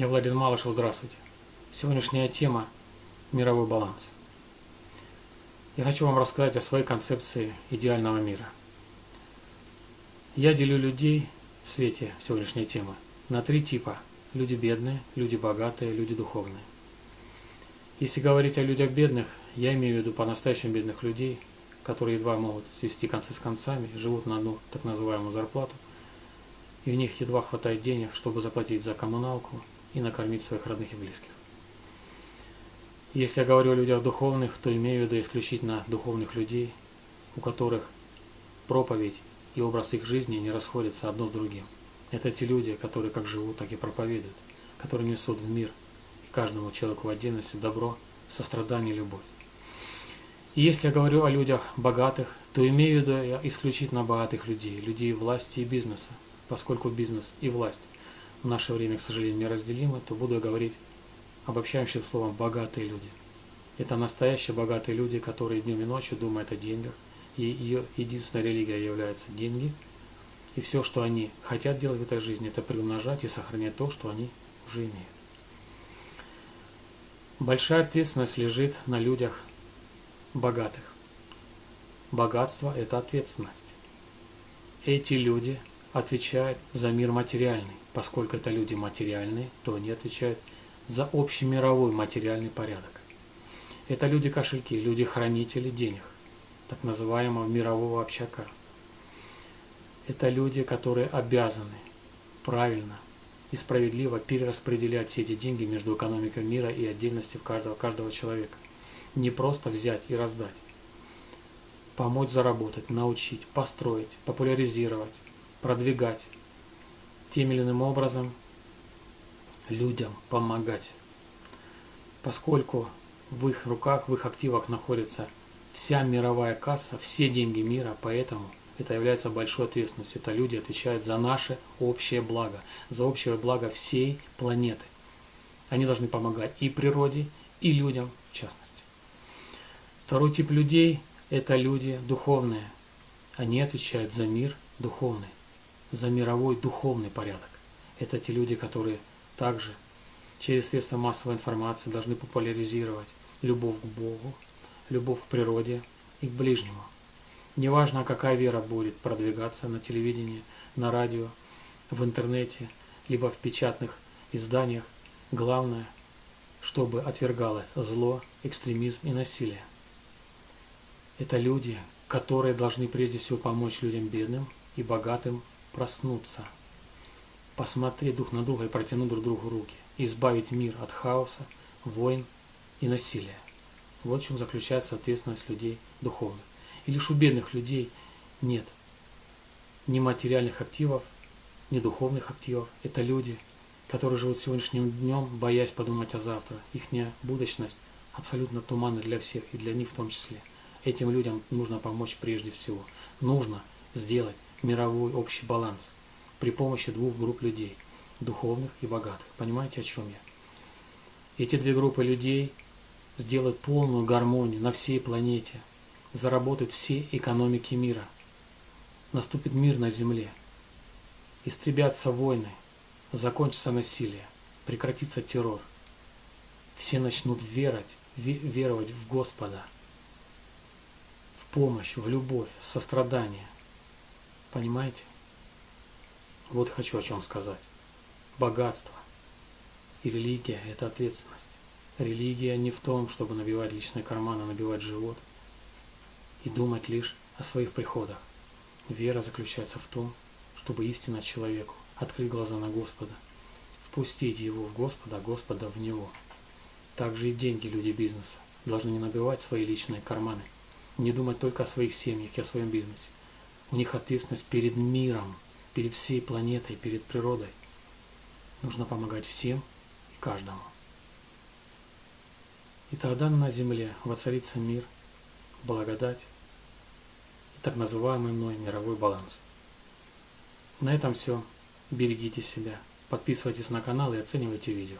Я Владимир Малышев, здравствуйте. Сегодняшняя тема – мировой баланс. Я хочу вам рассказать о своей концепции идеального мира. Я делю людей в свете сегодняшней темы на три типа – люди бедные, люди богатые, люди духовные. Если говорить о людях бедных, я имею в виду по-настоящему бедных людей, которые едва могут свести концы с концами, живут на одну так называемую зарплату, и у них едва хватает денег, чтобы заплатить за коммуналку и накормить своих родных и близких. Если я говорю о людях духовных, то имею в виду исключительно духовных людей, у которых проповедь и образ их жизни не расходятся одно с другим. Это те люди, которые как живут, так и проповедуют, которые несут в мир и каждому человеку в отдельности добро, сострадание и любовь. И если я говорю о людях богатых, то имею в виду исключительно богатых людей, людей власти и бизнеса, поскольку бизнес и власть наше время, к сожалению, неразделимы, то буду говорить обобщающим словом «богатые люди». Это настоящие богатые люди, которые днем и ночью думают о деньгах, и ее единственная религия является деньги, и все, что они хотят делать в этой жизни, это приумножать и сохранять то, что они уже имеют. Большая ответственность лежит на людях богатых. Богатство – это ответственность. Эти люди отвечают за мир материальный. Поскольку это люди материальные, то они отвечают за общемировой материальный порядок. Это люди-кошельки, люди-хранители денег, так называемого мирового общака. Это люди, которые обязаны правильно и справедливо перераспределять все эти деньги между экономикой мира и отдельностью каждого, каждого человека. Не просто взять и раздать. Помочь заработать, научить, построить, популяризировать, продвигать, тем или иным образом людям помогать. Поскольку в их руках, в их активах находится вся мировая касса, все деньги мира, поэтому это является большой ответственностью. Это люди отвечают за наше общее благо, за общее благо всей планеты. Они должны помогать и природе, и людям в частности. Второй тип людей – это люди духовные. Они отвечают за мир духовный за мировой духовный порядок. Это те люди, которые также через средства массовой информации должны популяризировать любовь к Богу, любовь к природе и к ближнему. Неважно, какая вера будет продвигаться на телевидении, на радио, в интернете, либо в печатных изданиях, главное, чтобы отвергалось зло, экстремизм и насилие. Это люди, которые должны прежде всего помочь людям бедным и богатым проснуться, посмотреть друг на друга и протянуть друг другу руки, избавить мир от хаоса, войн и насилия. Вот в чем заключается ответственность людей духовных. И лишь у бедных людей нет ни материальных активов, ни духовных активов. Это люди, которые живут сегодняшним днем, боясь подумать о завтра. Их будущность абсолютно туманна для всех, и для них в том числе. Этим людям нужно помочь прежде всего. Нужно сделать мировой общий баланс при помощи двух групп людей, духовных и богатых. Понимаете, о чем я? Эти две группы людей сделают полную гармонию на всей планете, заработают все экономики мира. Наступит мир на Земле. Истребятся войны, закончится насилие, прекратится террор. Все начнут верить, веровать в Господа, в помощь, в любовь, в сострадание – Понимаете? Вот хочу о чем сказать. Богатство и религия – это ответственность. Религия не в том, чтобы набивать личные карманы, набивать живот и думать лишь о своих приходах. Вера заключается в том, чтобы истинно человеку открыть глаза на Господа, впустить его в Господа, а Господа в него. Также и деньги люди бизнеса должны не набивать свои личные карманы, не думать только о своих семьях и о своем бизнесе, у них ответственность перед миром, перед всей планетой, перед природой. Нужно помогать всем и каждому. И тогда на земле воцарится мир, благодать и так называемый мной мировой баланс. На этом все. Берегите себя. Подписывайтесь на канал и оценивайте видео.